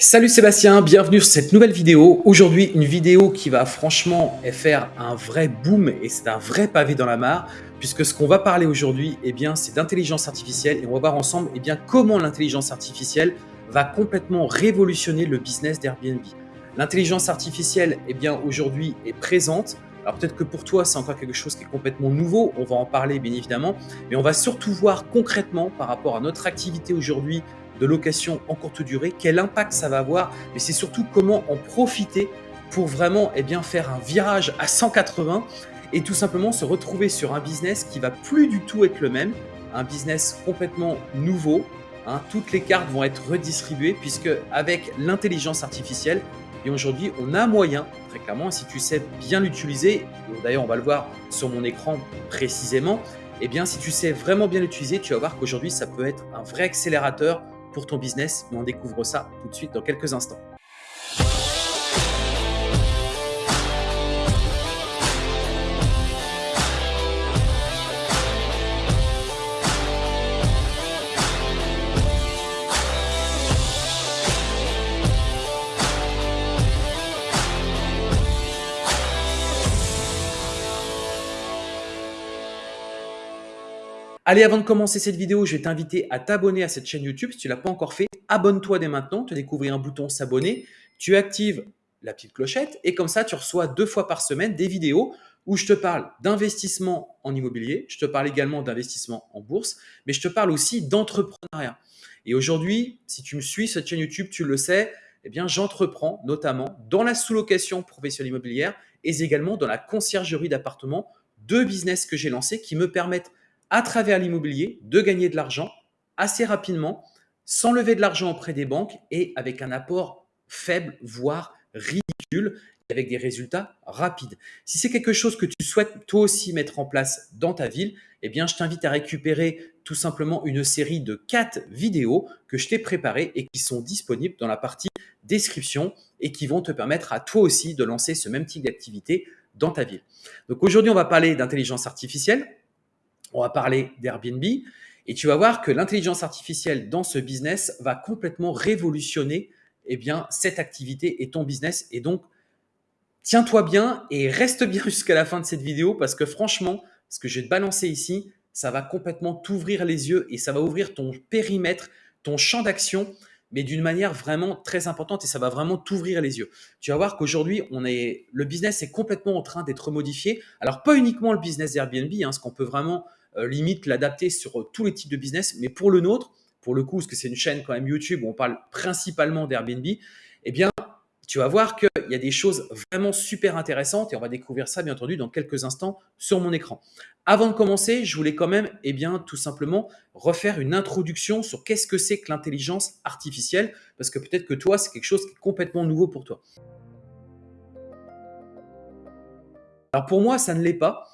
Salut Sébastien, bienvenue sur cette nouvelle vidéo. Aujourd'hui, une vidéo qui va franchement faire un vrai boom et c'est un vrai pavé dans la mare puisque ce qu'on va parler aujourd'hui, eh bien, c'est d'intelligence artificielle et on va voir ensemble eh bien, comment l'intelligence artificielle va complètement révolutionner le business d'Airbnb. L'intelligence artificielle, eh bien, aujourd'hui est présente. Alors peut-être que pour toi, c'est encore quelque chose qui est complètement nouveau, on va en parler bien évidemment, mais on va surtout voir concrètement par rapport à notre activité aujourd'hui de location en courte durée, quel impact ça va avoir, mais c'est surtout comment en profiter pour vraiment eh bien, faire un virage à 180 et tout simplement se retrouver sur un business qui va plus du tout être le même, un business complètement nouveau. Hein. toutes les cartes vont être redistribuées puisque avec l'intelligence artificielle, et aujourd'hui, on a moyen, très clairement, si tu sais bien l'utiliser, d'ailleurs on va le voir sur mon écran précisément, eh bien si tu sais vraiment bien l'utiliser, tu vas voir qu'aujourd'hui ça peut être un vrai accélérateur pour ton business, mais on découvre ça tout de suite dans quelques instants. Allez, avant de commencer cette vidéo, je vais t'inviter à t'abonner à cette chaîne YouTube. Si tu ne l'as pas encore fait, abonne-toi dès maintenant. Tu découvrir un bouton s'abonner. Tu actives la petite clochette et comme ça, tu reçois deux fois par semaine des vidéos où je te parle d'investissement en immobilier, je te parle également d'investissement en bourse, mais je te parle aussi d'entrepreneuriat. Et aujourd'hui, si tu me suis cette chaîne YouTube, tu le sais, eh bien, j'entreprends notamment dans la sous-location professionnelle immobilière et également dans la conciergerie d'appartements, deux business que j'ai lancés qui me permettent à travers l'immobilier de gagner de l'argent assez rapidement, sans lever de l'argent auprès des banques et avec un apport faible, voire ridicule, avec des résultats rapides. Si c'est quelque chose que tu souhaites toi aussi mettre en place dans ta ville, eh bien, je t'invite à récupérer tout simplement une série de quatre vidéos que je t'ai préparées et qui sont disponibles dans la partie description et qui vont te permettre à toi aussi de lancer ce même type d'activité dans ta ville. Donc aujourd'hui, on va parler d'intelligence artificielle on va parler d'Airbnb et tu vas voir que l'intelligence artificielle dans ce business va complètement révolutionner eh bien, cette activité et ton business. Et donc, tiens-toi bien et reste bien jusqu'à la fin de cette vidéo parce que franchement, ce que je vais te balancer ici, ça va complètement t'ouvrir les yeux et ça va ouvrir ton périmètre, ton champ d'action mais d'une manière vraiment très importante et ça va vraiment t'ouvrir les yeux. Tu vas voir qu'aujourd'hui, le business est complètement en train d'être modifié. Alors, pas uniquement le business d'Airbnb, hein, ce qu'on peut vraiment limite l'adapter sur euh, tous les types de business, mais pour le nôtre, pour le coup, parce que c'est une chaîne quand même YouTube où on parle principalement d'Airbnb, eh bien, tu vas voir qu'il y a des choses vraiment super intéressantes et on va découvrir ça bien entendu dans quelques instants sur mon écran. Avant de commencer, je voulais quand même eh bien, tout simplement refaire une introduction sur qu'est-ce que c'est que l'intelligence artificielle parce que peut-être que toi, c'est quelque chose qui est complètement nouveau pour toi. Alors pour moi, ça ne l'est pas.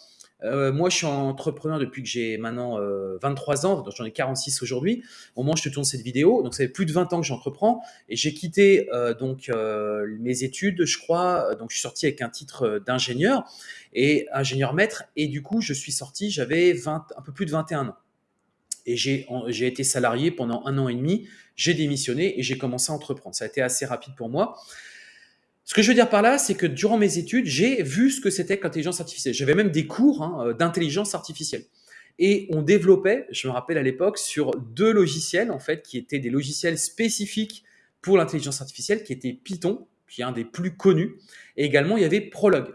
Euh, moi, je suis entrepreneur depuis que j'ai maintenant 23 euh, ans, donc j'en ai 46 aujourd'hui, au moment où je te tourne cette vidéo. Donc, ça fait plus de 20 ans que j'entreprends et j'ai quitté euh, donc mes études, je crois. Donc, je suis sorti avec un titre d'ingénieur et ingénieur maître. Et du coup, je suis sorti, j'avais un peu plus de 21 ans. Et j'ai été salarié pendant un an et demi. J'ai démissionné et j'ai commencé à entreprendre. Ça a été assez rapide pour moi. Ce que je veux dire par là, c'est que durant mes études, j'ai vu ce que c'était que l'intelligence artificielle. J'avais même des cours hein, euh, d'intelligence artificielle. Et on développait, je me rappelle à l'époque, sur deux logiciels, en fait, qui étaient des logiciels spécifiques pour l'intelligence artificielle, qui étaient Python, qui est un des plus connus, et également il y avait Prolog.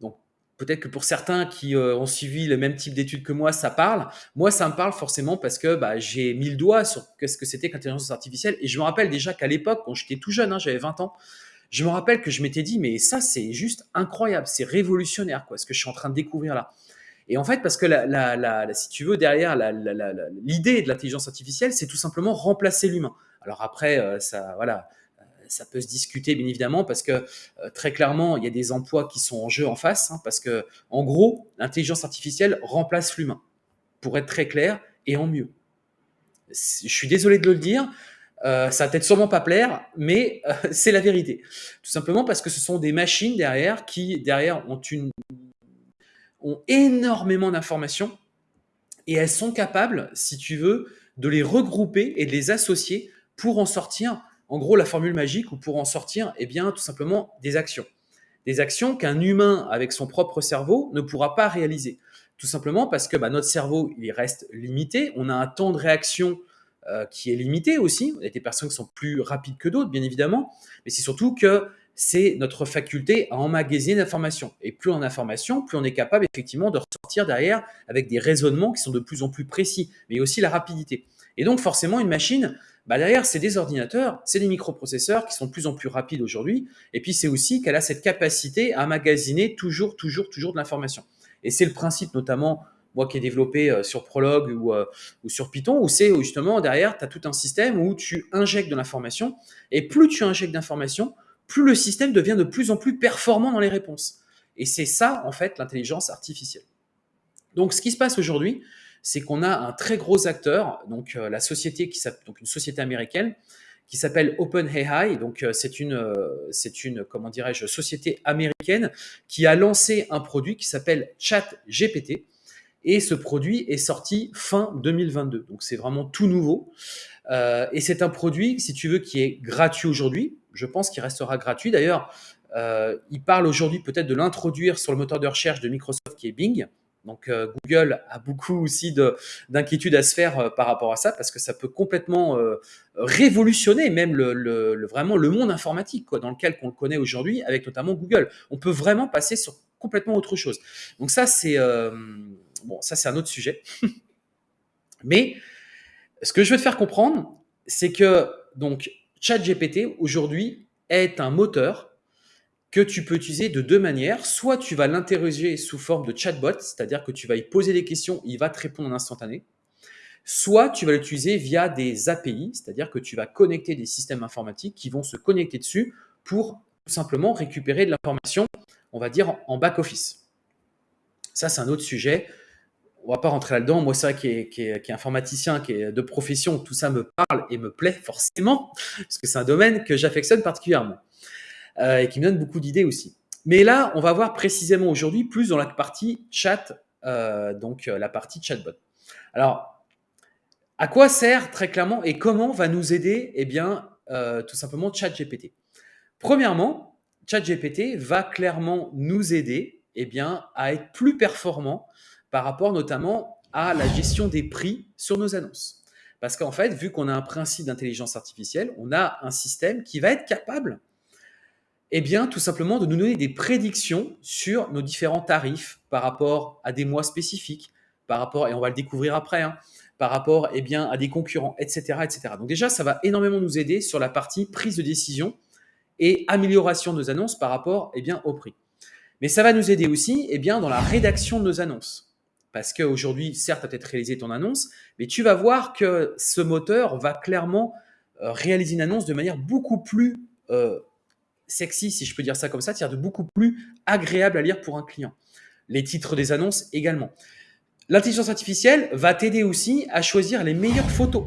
Donc peut-être que pour certains qui euh, ont suivi le même type d'études que moi, ça parle. Moi, ça me parle forcément parce que bah, j'ai mis le doigt sur ce que c'était qu'intelligence artificielle. Et je me rappelle déjà qu'à l'époque, quand j'étais tout jeune, hein, j'avais 20 ans, je me rappelle que je m'étais dit, mais ça, c'est juste incroyable, c'est révolutionnaire, quoi, ce que je suis en train de découvrir là. Et en fait, parce que si tu veux, derrière l'idée de l'intelligence artificielle, c'est tout simplement remplacer l'humain. Alors après, euh, ça, voilà, euh, ça peut se discuter bien évidemment parce que euh, très clairement, il y a des emplois qui sont en jeu en face, hein, parce que en gros, l'intelligence artificielle remplace l'humain, pour être très clair et en mieux. Je suis désolé de le dire, euh, ça va peut-être sûrement pas plaire, mais euh, c'est la vérité. Tout simplement parce que ce sont des machines derrière qui, derrière, ont, une, ont énormément d'informations et elles sont capables, si tu veux, de les regrouper et de les associer pour en sortir en gros la formule magique ou pour en sortir, eh bien, tout simplement des actions. Des actions qu'un humain avec son propre cerveau ne pourra pas réaliser. Tout simplement parce que bah, notre cerveau, il reste limité. On a un temps de réaction qui est limité aussi. Il y a des personnes qui sont plus rapides que d'autres, bien évidemment. Mais c'est surtout que c'est notre faculté à emmagasiner l'information. Et plus on a d'informations, plus on est capable effectivement de ressortir derrière avec des raisonnements qui sont de plus en plus précis, mais aussi la rapidité. Et donc forcément, une machine, bah derrière, c'est des ordinateurs, c'est des microprocesseurs qui sont de plus en plus rapides aujourd'hui. Et puis c'est aussi qu'elle a cette capacité à emmagasiner toujours, toujours, toujours de l'information. Et c'est le principe notamment, moi qui ai développé euh, sur Prolog ou, euh, ou sur Python, où c'est justement derrière, tu as tout un système où tu injectes de l'information. Et plus tu injectes d'informations, plus le système devient de plus en plus performant dans les réponses. Et c'est ça, en fait, l'intelligence artificielle. Donc, ce qui se passe aujourd'hui, c'est qu'on a un très gros acteur, donc euh, la société qui donc une société américaine qui s'appelle OpenAI. Donc, c'est une, c'est une, comment dirais-je, société américaine qui a lancé un produit qui s'appelle ChatGPT. Et ce produit est sorti fin 2022. Donc, c'est vraiment tout nouveau. et c'est un produit, si tu veux, qui est gratuit aujourd'hui je pense qu'il restera gratuit. D'ailleurs, euh, il parle aujourd'hui peut-être de l'introduire sur le moteur de recherche de Microsoft qui est Bing. Donc euh, Google a beaucoup aussi d'inquiétudes à se faire euh, par rapport à ça parce que ça peut complètement révolutionner même le, vraiment le monde informatique dans lequel on le connaît aujourd'hui avec notamment Google. On peut vraiment passer sur complètement autre chose. Donc ça c'est bon ça c'est un autre sujet. Mais ce que je veux te faire comprendre, c'est que donc ChatGPT aujourd'hui est un moteur que tu peux utiliser de deux manières. Soit tu vas l'interroger sous forme de chatbot, c'est-à-dire que tu vas y poser des questions, il va te répondre en instantané. Soit tu vas l'utiliser via des API, c'est-à-dire que tu vas connecter des systèmes informatiques qui vont se connecter dessus pour tout simplement récupérer de l'information, on va dire, en back-office. Ça, c'est un autre sujet on va pas rentrer là-dedans. Moi, c'est vrai qui est, informaticien, qui est de profession, tout ça me parle et me plaît forcément, parce que c'est un domaine que j'affectionne particulièrement euh, et qui me donne beaucoup d'idées aussi. Mais là, on va voir précisément aujourd'hui plus dans la partie chat, euh, donc euh, la partie chatbot. Alors, à quoi sert très clairement et comment va nous aider Eh bien, tout simplement ChatGPT? Premièrement, ChatGPT va clairement nous aider eh bien, à être plus performant par rapport notamment à la gestion des prix sur nos annonces. Parce qu'en fait, vu qu'on a un principe d'intelligence artificielle, on a un système qui va être capable, eh bien, tout simplement de nous donner des prédictions sur nos différents tarifs par rapport à des mois spécifiques, par rapport, et on va le découvrir après, hein, par rapport eh bien, à des concurrents, etc., etc. Donc déjà, ça va énormément nous aider sur la partie prise de décision et amélioration de nos annonces par rapport eh bien, au prix. Mais ça va nous aider aussi eh bien, dans la rédaction de nos annonces. Parce qu'aujourd'hui, certes, tu as peut-être réalisé ton annonce, mais tu vas voir que ce moteur va clairement euh, réaliser une annonce de manière beaucoup plus euh, sexy, si je peux dire ça comme ça, c'est-à-dire de beaucoup plus agréable à lire pour un client. Les titres des annonces également. L'intelligence artificielle va t'aider aussi à choisir les meilleures photos.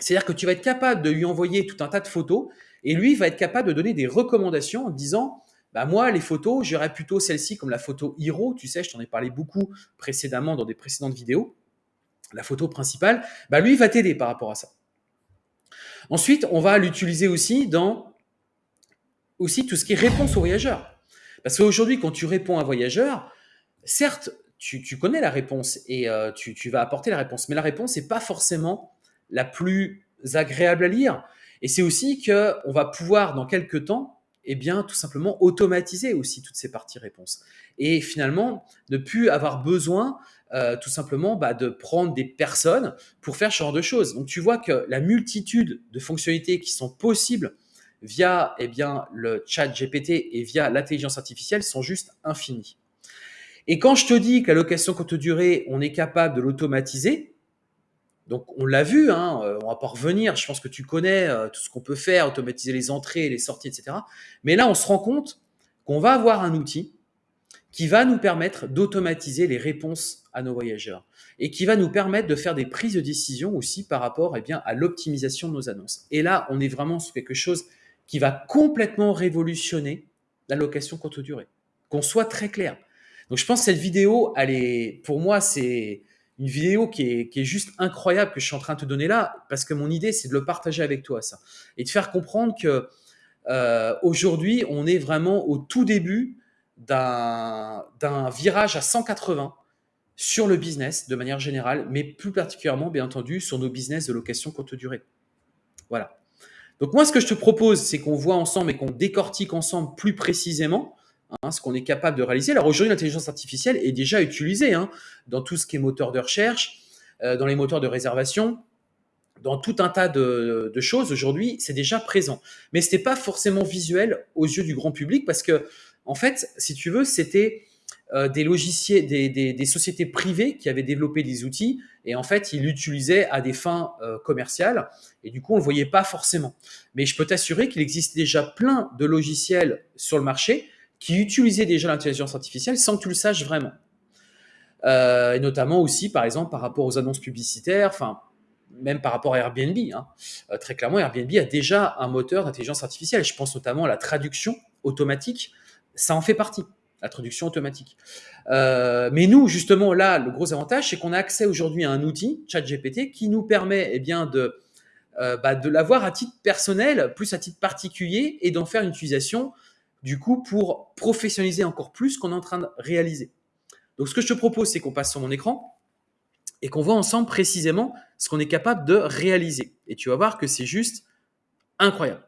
C'est-à-dire que tu vas être capable de lui envoyer tout un tas de photos et lui va être capable de donner des recommandations en disant bah moi, les photos, j'aurais plutôt celle-ci comme la photo Hero. Tu sais, je t'en ai parlé beaucoup précédemment dans des précédentes vidéos. La photo principale, bah lui, va t'aider par rapport à ça. Ensuite, on va l'utiliser aussi dans aussi tout ce qui est réponse aux voyageurs. Parce qu'aujourd'hui, quand tu réponds à un voyageur, certes, tu, connais la réponse et euh, tu, tu, vas apporter la réponse, mais la réponse n'est pas forcément la plus agréable à lire. Et c'est aussi qu'on va pouvoir, dans quelques temps, eh bien, tout simplement automatiser aussi toutes ces parties réponses. Et finalement, ne plus avoir besoin euh, tout simplement bah, de prendre des personnes pour faire ce genre de choses. Donc, tu vois que la multitude de fonctionnalités qui sont possibles via eh bien, le chat GPT et via l'intelligence artificielle sont juste infinies. Et quand je te dis qu'à location courte durée, on est capable de l'automatiser, donc on l'a vu, hein, euh, on va pas revenir, je pense que tu connais euh, tout ce qu'on peut faire, automatiser les entrées, les sorties, etc. Mais là, on se rend compte qu'on va avoir un outil qui va nous permettre d'automatiser les réponses à nos voyageurs et qui va nous permettre de faire des prises de décision aussi par rapport eh à l'optimisation de nos annonces. Et là, on est vraiment sur quelque chose qui va complètement révolutionner la location courte durée. Qu'on soit très clair. Donc je pense que cette vidéo, elle est, pour moi, c'est une vidéo qui est, juste incroyable que je suis en train de te donner là, parce que mon idée, c'est de le partager avec toi, ça. Et de faire comprendre que euh, aujourd'hui, on est vraiment au tout début d'un virage à 180 sur le business de manière générale, mais plus particulièrement, bien entendu, sur nos business de location courte durée. Voilà. Donc moi, ce que je te propose, c'est qu'on voit ensemble et qu'on décortique ensemble plus précisément hein, ce qu'on est capable de réaliser. Alors aujourd'hui, l'intelligence artificielle est déjà utilisée hein, dans tout ce qui est moteur de recherche, euh, dans les moteurs de réservation, dans tout un tas de, choses aujourd'hui, c'est déjà présent. Mais ce n'était pas forcément visuel aux yeux du grand public parce que, en fait, si tu veux, c'était euh, des logiciels, des, sociétés privées qui avaient développé des outils et en fait, ils l'utilisaient à des fins euh, commerciales et du coup, on ne le voyait pas forcément. Mais je peux t'assurer qu'il existe déjà plein de logiciels sur le marché qui utilisaient déjà l'intelligence artificielle sans que tu le saches vraiment. Euh, et notamment aussi, par exemple, par rapport aux annonces publicitaires, enfin, même par rapport à Airbnb. Hein. très clairement, Airbnb a déjà un moteur d'intelligence artificielle. Je pense notamment à la traduction automatique. Ça en fait partie la traduction automatique. Euh, mais nous, justement, là, le gros avantage, c'est qu'on a accès aujourd'hui à un outil, ChatGPT, qui nous permet eh bien, de, euh, bah, de l'avoir à titre personnel, plus à titre particulier, et d'en faire une utilisation, du coup, pour professionnaliser encore plus ce qu'on est en train de réaliser. Donc, ce que je te propose, c'est qu'on passe sur mon écran et qu'on voit ensemble précisément ce qu'on est capable de réaliser. Et tu vas voir que c'est juste incroyable.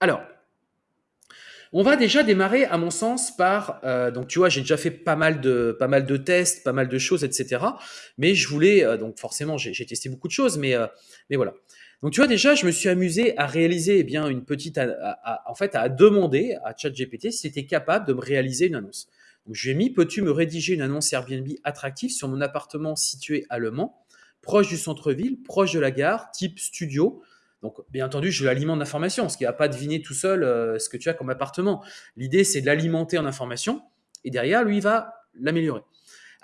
Alors, on va déjà démarrer, à mon sens, par euh, donc tu vois, j'ai déjà fait pas mal de tests, pas mal de choses, etc. Mais je voulais euh, donc forcément, j'ai testé beaucoup de choses, mais euh, mais voilà. Donc tu vois déjà, je me suis amusé à réaliser eh une petite, en fait, à demander à ChatGPT si c'était capable de me réaliser une annonce. Donc je lui ai mis, peux-tu me rédiger une annonce Airbnb attractive sur mon appartement situé à Le Mans, proche du centre-ville, proche de la gare, type studio, donc, bien entendu, je l'alimente d'informations, ce qui ne va pas deviner tout seul euh, ce que tu as comme appartement. L'idée, c'est de l'alimenter en informations, et derrière, lui, il va l'améliorer.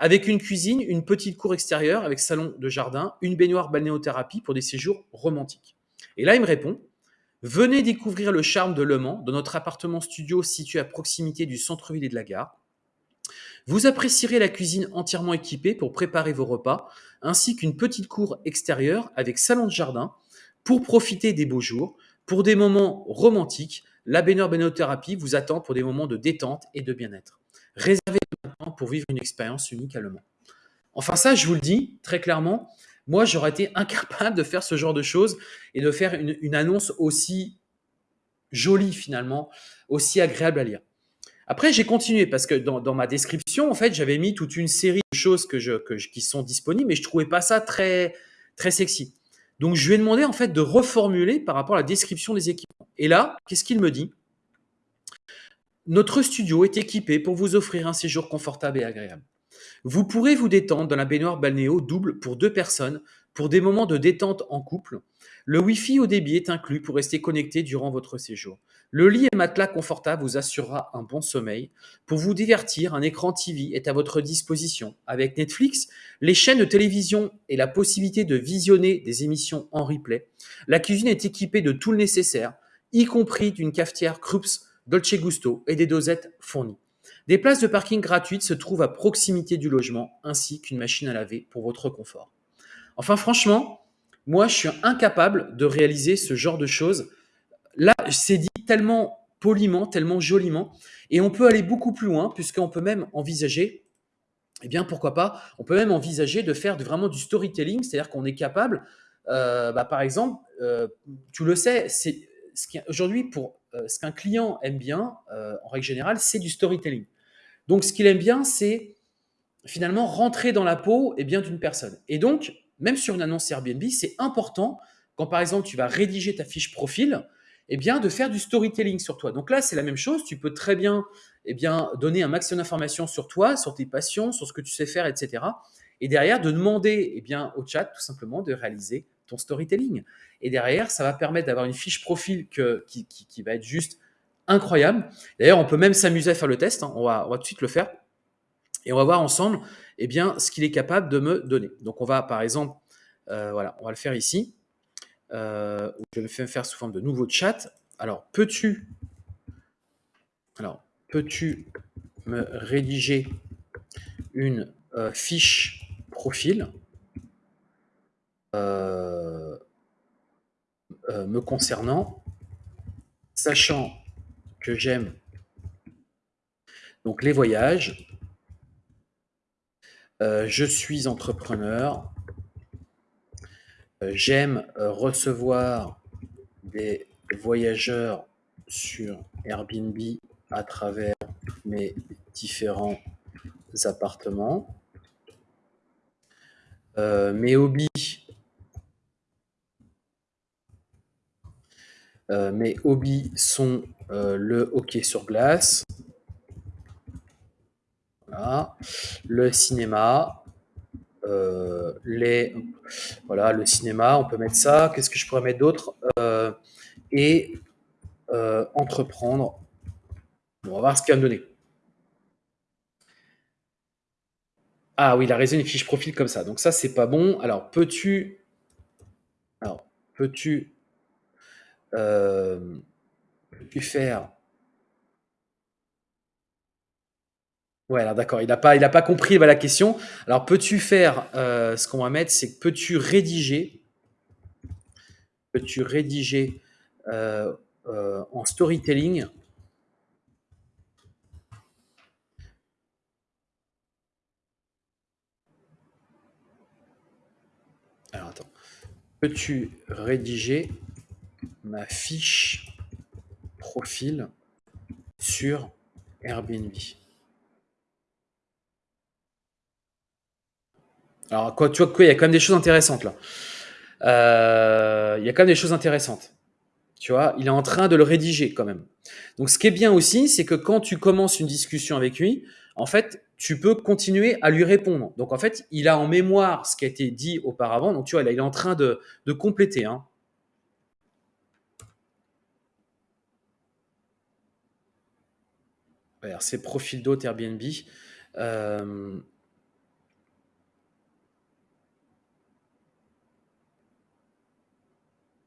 Avec une cuisine, une petite cour extérieure avec salon de jardin, une baignoire balnéothérapie pour des séjours romantiques. Et là, il me répond Venez découvrir le charme de Le Mans dans notre appartement studio situé à proximité du centre-ville et de la gare. Vous apprécierez la cuisine entièrement équipée pour préparer vos repas, ainsi qu'une petite cour extérieure avec salon de jardin, pour profiter des beaux jours, pour des moments romantiques, la baignoire Bénothérapie vous attend pour des moments de détente et de bien-être. Réservez pour vivre une expérience unique à. Enfin ça, je vous le dis très clairement, moi j'aurais été incapable de faire ce genre de choses et de faire une, annonce aussi jolie finalement, aussi agréable à lire. Après, j'ai continué parce que dans, ma description, en fait, j'avais mis toute une série de choses qui sont disponibles, mais je trouvais pas ça très, très sexy. Donc, je lui ai demandé en fait de reformuler par rapport à la description des équipements. Et là, qu'est-ce qu'il me dit? Notre studio est équipé pour vous offrir un séjour confortable et agréable. Vous pourrez vous détendre dans la baignoire balnéo double pour deux personnes pour des moments de détente en couple. Le Wi-Fi au débit est inclus pour rester connecté durant votre séjour. Le lit et matelas confortable vous assurera un bon sommeil. Pour vous divertir, un écran TV est à votre disposition. Avec Netflix, les chaînes de télévision et la possibilité de visionner des émissions en replay, la cuisine est équipée de tout le nécessaire, y compris d'une cafetière Krups Dolce Gusto et des dosettes fournies. Des places de parking gratuites se trouvent à proximité du logement, ainsi qu'une machine à laver pour votre confort. Enfin, franchement, moi, je suis incapable de réaliser ce genre de choses. Là, c'est dit tellement poliment, tellement joliment. Et on peut aller beaucoup plus loin, puisqu'on peut même envisager, eh bien, pourquoi pas, on peut même envisager de faire vraiment du storytelling, c'est-à-dire qu'on est capable, euh, bah, par exemple, euh, tu le sais, c'est ce aujourd'hui pour ce qu'un client aime bien, en règle générale, c'est du storytelling. Donc, ce qu'il aime bien, c'est finalement rentrer dans la peau et eh bien d'une personne. Et donc, même sur une annonce Airbnb, c'est important quand par exemple tu vas rédiger ta fiche profil, eh bien, de faire du storytelling sur toi. Donc là, c'est la même chose. Tu peux très bien, eh bien donner un maximum d'informations sur toi, sur tes passions, sur ce que tu sais faire, etc. Et derrière, de demander eh bien, au chat tout simplement de réaliser ton storytelling. Et derrière, ça va permettre d'avoir une fiche profil que, qui, qui, va être juste incroyable. D'ailleurs, on peut même s'amuser à faire le test. Hein. On, va, on va tout de suite le faire. Et on va voir ensemble eh bien, ce qu'il est capable de me donner. Donc, on va, par exemple, euh, voilà, on va le faire ici. Euh, je vais me faire sous forme de nouveau chat. Alors, peux-tu alors, peux-tu me rédiger une euh, fiche profil? Euh, euh, me concernant, sachant que j'aime donc les voyages, euh, je suis entrepreneur, j'aime recevoir des voyageurs sur Airbnb à travers mes différents appartements. mes hobbies Euh, mes hobbies sont euh, le hockey sur glace, le cinéma, euh, les, voilà, le cinéma, on peut mettre ça. Qu'est-ce que je pourrais mettre d'autre? Et entreprendre. on va voir ce qu'il va me donner. Ah oui, il a raison, une fiche profil comme ça. Donc ça, c'est pas bon. Alors, peux-tu... Alors, peux-tu euh, pu faire Ouais, alors d'accord, il n'a pas, il pas compris la question. Alors, peux-tu faire, euh, ce qu'on va mettre, c'est que peux-tu rédiger, peux-tu rédiger euh, en storytelling? Alors, attends. Peux-tu rédiger ma fiche profil sur Airbnb. Alors, quoi, tu vois, il y a quand même des choses intéressantes là. Euh, il y a quand même des choses intéressantes. Tu vois, il est en train de le rédiger quand même. Donc, ce qui est bien aussi, c'est que quand tu commences une discussion avec lui, en fait, tu peux continuer à lui répondre. Donc, en fait, il a en mémoire ce qui a été dit auparavant. Donc, tu vois, il est en train de, de compléter. Hein. C'est profil Airbnb. Euh,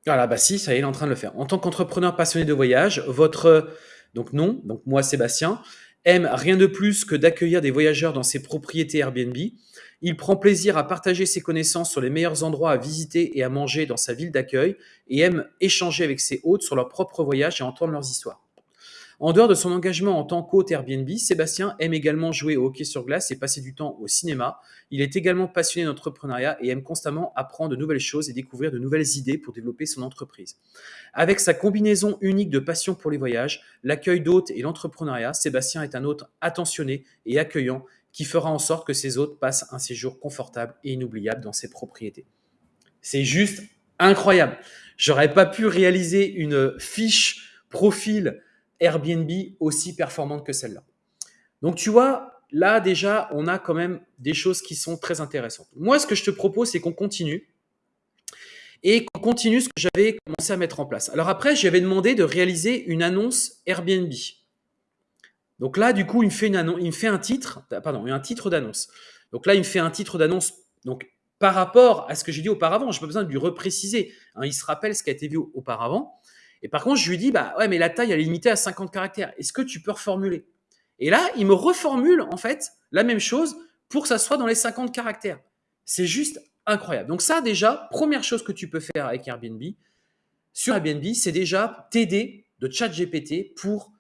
voilà, bah si, ça y est, il est en train de le faire. En tant qu'entrepreneur passionné de voyage, votre donc non, donc moi Sébastien, aime rien de plus que d'accueillir des voyageurs dans ses propriétés Airbnb. Il prend plaisir à partager ses connaissances sur les meilleurs endroits à visiter et à manger dans sa ville d'accueil et aime échanger avec ses hôtes sur leurs propres voyages et entendre leurs histoires. En dehors de son engagement en tant qu'hôte Airbnb, Sébastien aime également jouer au hockey sur glace et passer du temps au cinéma. Il est également passionné d'entrepreneuriat et aime constamment apprendre de nouvelles choses et découvrir de nouvelles idées pour développer son entreprise. Avec sa combinaison unique de passion pour les voyages, l'accueil d'hôtes et l'entrepreneuriat, Sébastien est un hôte attentionné et accueillant qui fera en sorte que ses hôtes passent un séjour confortable et inoubliable dans ses propriétés. C'est juste incroyable. J'aurais pas pu réaliser une fiche profil Airbnb aussi performante que celle-là. Donc tu vois, là déjà, on a quand même des choses qui sont très intéressantes. Moi, ce que je te propose, c'est qu'on continue et qu'on continue ce que j'avais commencé à mettre en place. Alors après, j'avais demandé de réaliser une annonce Airbnb. Donc là, du coup, il me fait, une il me fait un titre, pardon, un titre d'annonce. Donc là, il me fait un titre d'annonce. Donc par rapport à ce que j'ai dit auparavant, je n'ai pas besoin de lui repréciser. Hein, il se rappelle ce qui a été vu auparavant. Et par contre, je lui dis, bah ouais, mais la taille, elle est limitée à 50 caractères. Est-ce que tu peux reformuler? Et là, il me reformule, en fait, la même chose pour que ça soit dans les 50 caractères. C'est juste incroyable. Donc ça, déjà, première chose que tu peux faire avec Airbnb, sur Airbnb, c'est déjà t'aider de ChatGPT pour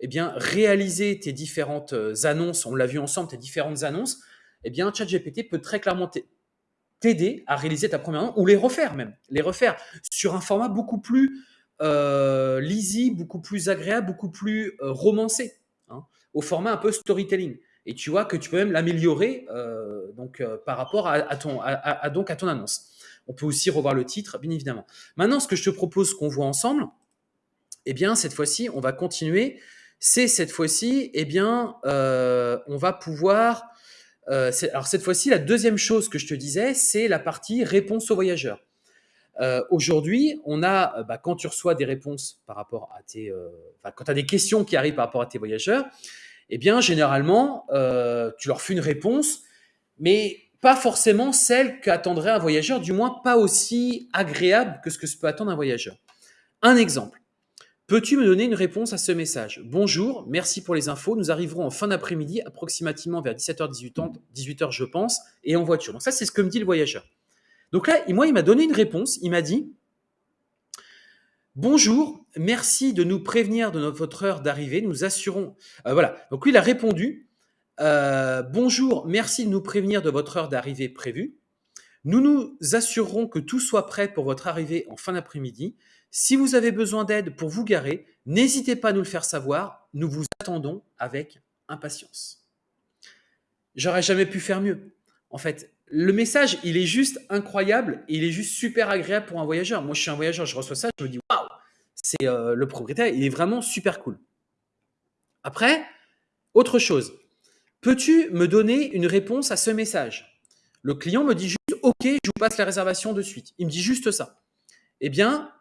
eh bien, réaliser tes différentes euh, annonces. On l'a vu ensemble, tes différentes annonces. Eh bien, ChatGPT peut très clairement t'aider à réaliser ta première annonce ou les refaire même, les refaire sur un format beaucoup plus euh, lisible, beaucoup plus agréable, beaucoup plus euh, romancé, hein, au format un peu storytelling. Et tu vois que tu peux même l'améliorer euh, donc par rapport à, ton, donc à ton annonce. On peut aussi revoir le titre, bien évidemment. Maintenant, ce que je te propose qu'on voit ensemble, eh bien, cette fois-ci, on va continuer. C'est cette fois-ci, eh bien, on va pouvoir. alors cette fois-ci, la deuxième chose que je te disais, c'est la partie réponse aux voyageurs. Euh, aujourd'hui, on a, euh, bah, quand tu reçois des réponses par rapport à tes, euh, quand tu as des questions qui arrivent par rapport à tes voyageurs, eh bien, généralement, tu leur fais une réponse, mais pas forcément celle qu'attendrait un voyageur, du moins pas aussi agréable que ce que se peut attendre un voyageur. Un exemple. Peux-tu me donner une réponse à ce message? Bonjour, merci pour les infos. Nous arriverons en fin d'après-midi, approximativement vers 17h, 18h, 18h, je pense, et en voiture. Donc ça, c'est ce que me dit le voyageur. Donc là, moi, il m'a donné une réponse. Il m'a dit Bonjour, merci de nous prévenir de votre heure d'arrivée. Nous assurons. Euh, voilà. Donc lui, il a répondu euh, Bonjour, merci de nous prévenir de votre heure d'arrivée prévue. Nous nous assurerons que tout soit prêt pour votre arrivée en fin d'après-midi. Si vous avez besoin d'aide pour vous garer, n'hésitez pas à nous le faire savoir. Nous vous attendons avec impatience. J'aurais jamais pu faire mieux. En fait, le message, il est juste incroyable il est juste super agréable pour un voyageur. Moi, je suis un voyageur, je reçois ça, je me dis waouh, c'est euh, le propriétaire, il est vraiment super cool. Après, autre chose, peux-tu me donner une réponse à ce message? Le client me dit juste OK, je vous passe la réservation de suite. Il me dit juste ça. Eh bien,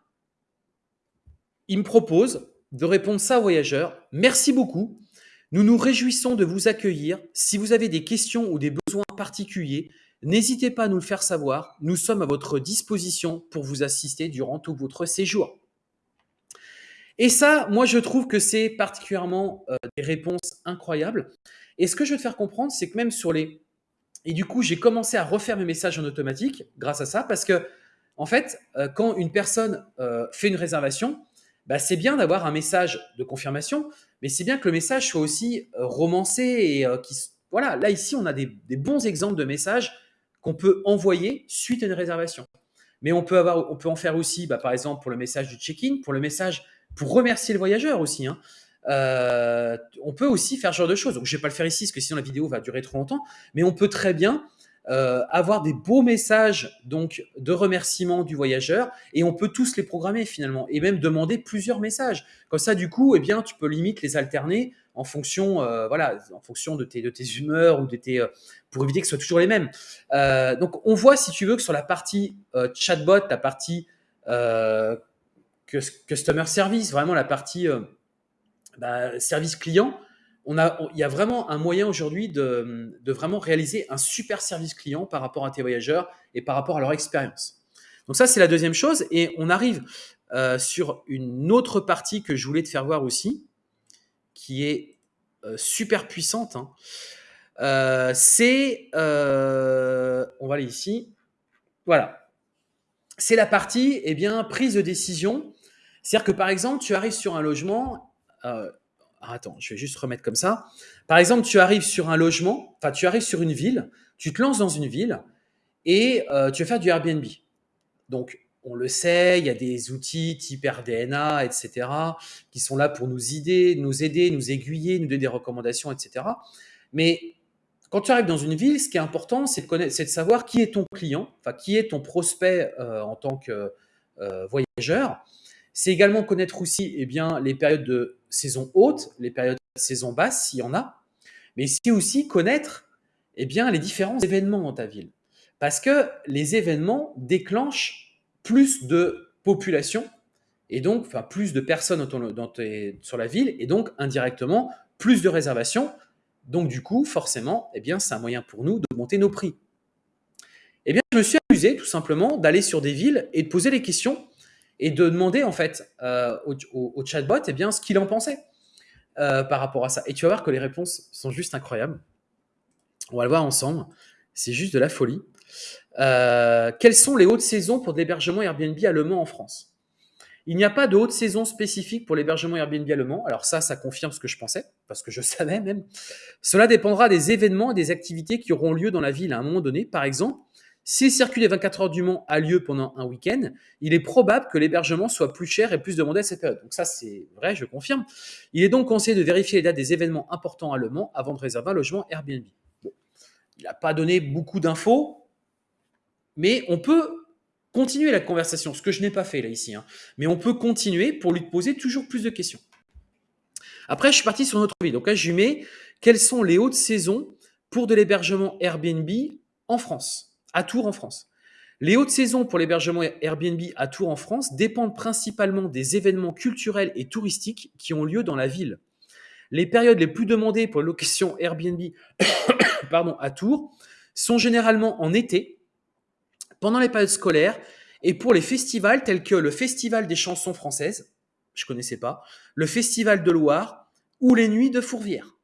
il me propose de répondre ça au voyageur. Merci beaucoup. Nous nous réjouissons de vous accueillir. Si vous avez des questions ou des besoins particuliers, N'hésitez pas à nous le faire savoir. Nous sommes à votre disposition pour vous assister durant tout votre séjour. Et ça, moi, je trouve que c'est particulièrement euh, des réponses incroyables. Et ce que je veux te faire comprendre, c'est que même sur les... Et du coup, j'ai commencé à refaire mes messages en automatique grâce à ça, parce que, en fait, euh, quand une personne euh, fait une réservation, bah, c'est bien d'avoir un message de confirmation, mais c'est bien que le message soit aussi romancé qui... Voilà, là, ici, on a des bons exemples de messages qu'on peut envoyer suite à une réservation. Mais on peut, avoir, on peut en faire aussi, bah, par exemple, pour le message du check-in, pour le message pour remercier le voyageur aussi. Hein. Euh, on peut aussi faire ce genre de choses. Donc, je ne vais pas le faire ici parce que sinon la vidéo va durer trop longtemps. Mais on peut très bien euh, avoir des beaux messages donc de remerciement du voyageur et on peut tous les programmer finalement et même demander plusieurs messages. Comme ça, du coup, eh bien, tu peux limite les alterner en fonction, euh, voilà, en fonction de tes, de tes humeurs ou de tes, euh, pour éviter que ce soit toujours les mêmes. donc, on voit, si tu veux, que sur la partie chatbot, la partie customer service, vraiment la partie bah, service client, on a, il y a vraiment un moyen aujourd'hui de, vraiment réaliser un super service client par rapport à tes voyageurs et par rapport à leur expérience. Donc ça, c'est la deuxième chose. Et on arrive euh, sur une autre partie que je voulais te faire voir aussi, qui est euh, super puissante. Hein. Euh, c'est, on va aller ici, voilà. C'est la partie, eh bien, prise de décision. C'est-à-dire que par exemple, tu arrives sur un logement, ah, attends, je vais juste remettre comme ça. Par exemple, tu arrives sur un logement, enfin, tu arrives sur une ville, tu te lances dans une ville et euh, tu vas faire du Airbnb. Donc, on le sait, il y a des outils type RDNA, etc., qui sont là pour nous aider, nous aider, nous aiguiller, nous donner des recommandations, etc. Mais quand tu arrives dans une ville, ce qui est important, c'est de, de savoir qui est ton client, enfin, qui est ton prospect euh, en tant que euh, voyageur. C'est également connaître aussi eh bien, les périodes de saison haute, les périodes de saison basse, s'il y en a. Mais c'est aussi connaître eh bien, les différents événements dans ta ville. Parce que les événements déclenchent plus de population et donc plus de personnes sur la ville et donc indirectement plus de réservations. Donc du coup, forcément, eh bien, c'est un moyen pour nous de monter nos prix. Eh bien, je me suis amusé tout simplement d'aller sur des villes et de poser les questions et de demander en fait euh, au, chatbot eh bien, ce qu'il en pensait euh, par rapport à ça. Et tu vas voir que les réponses sont juste incroyables. On va le voir ensemble. C'est juste de la folie. Euh, quelles sont les hautes saisons pour l'hébergement Airbnb à Le Mans en France? Il n'y a pas de haute saison spécifique pour l'hébergement Airbnb à Le Mans. Alors ça, ça confirme ce que je pensais, parce que je savais même. Cela dépendra des événements et des activités qui auront lieu dans la ville à un moment donné. Par exemple, si le circuit des 24 heures du Mans a lieu pendant un week-end, il est probable que l'hébergement soit plus cher et plus demandé à cette période. Donc ça, c'est vrai, je confirme. Il est donc conseillé de vérifier les dates des événements importants à Le Mans avant de réserver un logement Airbnb. Il n'a pas donné beaucoup d'infos, mais on peut continuer la conversation, ce que je n'ai pas fait là ici. Hein. Mais on peut continuer pour lui poser toujours plus de questions. Après, je suis parti sur notre vie. Donc là, je lui mets quelles sont les hautes saisons pour de l'hébergement Airbnb en France à Tours en France? Les hautes saisons pour l'hébergement Airbnb à Tours en France dépendent principalement des événements culturels et touristiques qui ont lieu dans la ville. Les périodes les plus demandées pour location Airbnb à Tours sont généralement en été, pendant les périodes scolaires et pour les festivals tels que le Festival des chansons françaises, je connaissais pas, le Festival de Loire ou les Nuits de Fourvière.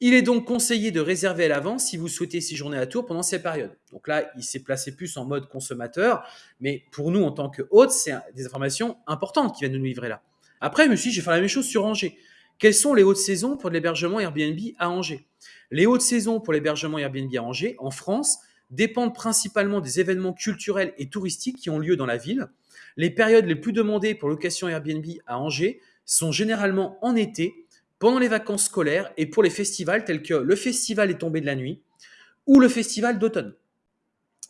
Il est donc conseillé de réserver à l'avance si vous souhaitez séjourner à Tours pendant ces périodes. Donc là, il s'est placé plus en mode consommateur, mais pour nous, en tant que hôte, c'est des informations importantes qui viennent de nous livrer là. Après, je me suis dit, je vais faire la même chose sur Angers. Quelles sont les hautes saisons pour l'hébergement Airbnb à Angers? Les hautes saisons pour l'hébergement Airbnb à Angers, en France, dépendent principalement des événements culturels et touristiques qui ont lieu dans la ville. Les périodes les plus demandées pour location Airbnb à Angers sont généralement en été, pendant les vacances scolaires et pour les festivals tels que le Festival est tombé de la nuit ou le Festival d'automne.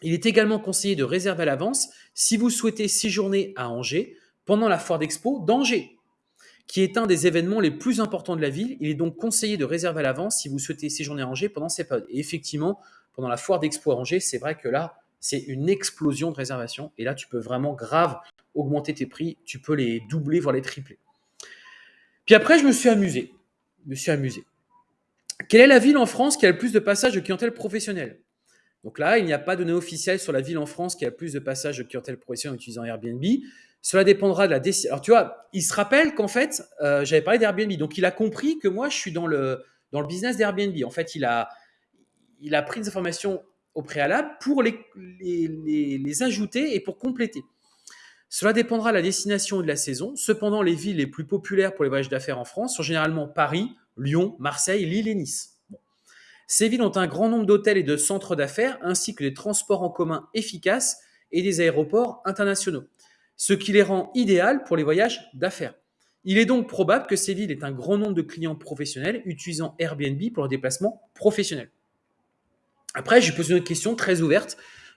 Il est également conseillé de réserver à l'avance si vous souhaitez séjourner à Angers pendant la foire d'expo d'Angers, qui est un des événements les plus importants de la ville. Il est donc conseillé de réserver à l'avance si vous souhaitez séjourner à Angers pendant ces périodes. Effectivement, pendant la foire d'expo Angers, c'est vrai que là, c'est une explosion de réservations. Et là, tu peux vraiment grave augmenter tes prix. Tu peux les doubler, voire les tripler. Puis après, je me suis amusé. Je me suis amusé. Quelle est la ville en France qui a le plus de passages de clientèle professionnelle? Donc là, il n'y a pas de données officielles sur la ville en France qui a le plus de passages de clientèle professionnelle en utilisant Airbnb. Cela dépendra de la décision. Alors tu vois, il se rappelle qu'en fait, euh, j'avais parlé d'Airbnb. Donc il a compris que moi, je suis dans le, dans le business d'Airbnb. En fait, il a, il a pris des informations au préalable pour les, ajouter et pour compléter. Cela dépendra de la destination et de la saison. Cependant, les villes les plus populaires pour les voyages d'affaires en France sont généralement Paris, Lyon, Marseille, Lille et Nice. Ces villes ont un grand nombre d'hôtels et de centres d'affaires, ainsi que des transports en commun efficaces et des aéroports internationaux, ce qui les rend idéales pour les voyages d'affaires. Il est donc probable que ces villes aient un grand nombre de clients professionnels utilisant Airbnb pour leurs déplacements professionnels. Après, je pose une question très ouverte.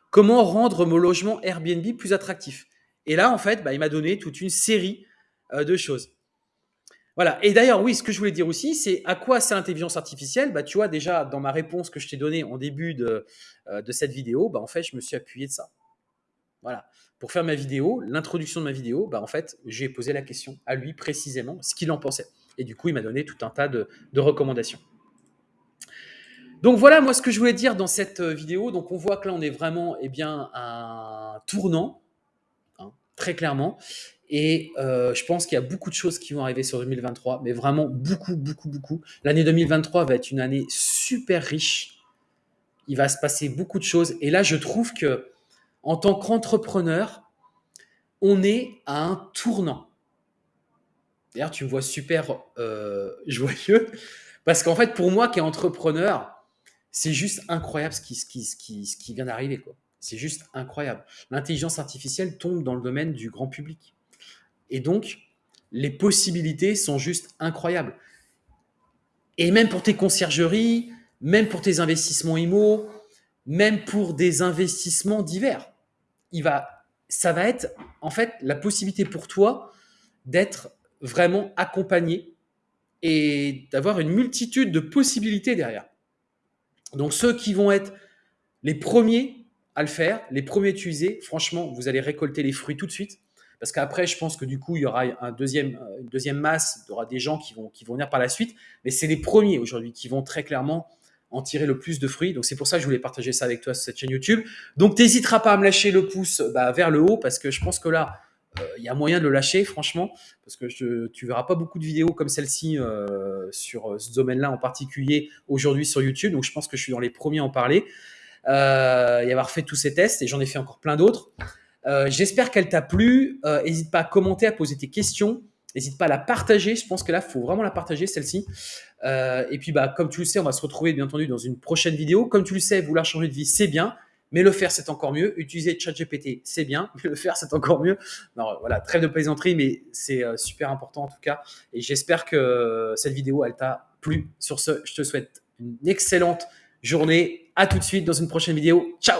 Comment rendre mon logement Airbnb plus attractif? Et là, en fait, bah, il m'a donné toute une série euh, de choses. Voilà. Et d'ailleurs, oui, ce que je voulais dire aussi, c'est à quoi c'est l'intelligence artificielle? Bah, Tu vois, déjà, dans ma réponse que je t'ai donnée en début de, euh, de cette vidéo, bah, en fait, je me suis appuyé de ça. Voilà. Pour faire ma vidéo, l'introduction de ma vidéo, bah, en fait, j'ai posé la question à lui précisément, ce qu'il en pensait. Et du coup, il m'a donné tout un tas de, recommandations. Donc voilà, moi, ce que je voulais dire dans cette euh, vidéo. Donc, on voit que là, on est vraiment eh bien, à un tournant très clairement. Et euh, je pense qu'il y a beaucoup de choses qui vont arriver sur 2023, mais vraiment beaucoup, beaucoup, beaucoup. L'année 2023 va être une année super riche. Il va se passer beaucoup de choses. Et là, je trouve que en tant qu'entrepreneur, on est à un tournant. D'ailleurs, tu me vois super euh, joyeux, parce qu'en fait, pour moi qui est entrepreneur, c'est juste incroyable ce qui, ce qui, ce qui, ce qui vient d'arriver. C'est juste incroyable. L'intelligence artificielle tombe dans le domaine du grand public. Et donc, les possibilités sont juste incroyables. Et même pour tes conciergeries, même pour tes investissements IMO, même pour des investissements divers, il va, ça va être en fait la possibilité pour toi d'être vraiment accompagné et d'avoir une multitude de possibilités derrière. Donc ceux qui vont être les premiers à le faire, les premiers utilisés, franchement, vous allez récolter les fruits tout de suite. Parce qu'après, je pense que du coup, il y aura euh, une deuxième masse, il y aura des gens qui vont, venir par la suite. Mais c'est les premiers aujourd'hui qui vont très clairement en tirer le plus de fruits. Donc c'est pour ça que je voulais partager ça avec toi sur cette chaîne YouTube. Donc n'hésiteras pas à me lâcher le pouce bah, vers le haut parce que je pense que là, il y a moyen de le lâcher, franchement, parce que je, tu verras pas beaucoup de vidéos comme celle-ci euh, sur ce domaine-là en particulier aujourd'hui sur YouTube. Donc je pense que je suis dans les premiers à en parler euh, et avoir fait tous ces tests, et j'en ai fait encore plein d'autres. Euh, j'espère qu'elle t'a plu. N'hésite euh, pas à commenter, à poser tes questions. N'hésite pas à la partager. Je pense que là, il faut vraiment la partager, celle-ci. et puis, bah, comme tu le sais, on va se retrouver, bien entendu, dans une prochaine vidéo. Comme tu le sais, vouloir changer de vie, c'est bien. Mais le faire, c'est encore mieux. Utiliser ChatGPT, c'est bien. Mais le faire, c'est encore mieux. Non, voilà, trêve de plaisanterie, mais c'est super important en tout cas. Et j'espère que cette vidéo, elle t'a plu. Sur ce, je te souhaite une excellente journée. À tout de suite dans une prochaine vidéo. Ciao